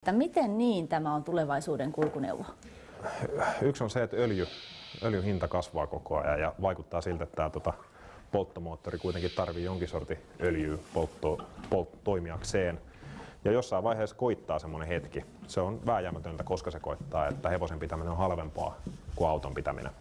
Että miten niin tämä on tulevaisuuden kulkuneuvo? Yksi on se, että öljy, öljyn hinta kasvaa koko ajan ja vaikuttaa siltä, että tämä tota, polttomoottori kuitenkin tarvii jonkin sortin öljyä poltto, poltto, toimijakseen. Ja jossain vaiheessa koittaa semmoinen hetki. Se on vääjäämätöntä, koska se koittaa, että hevosen pitäminen on halvempaa kuin auton pitäminen.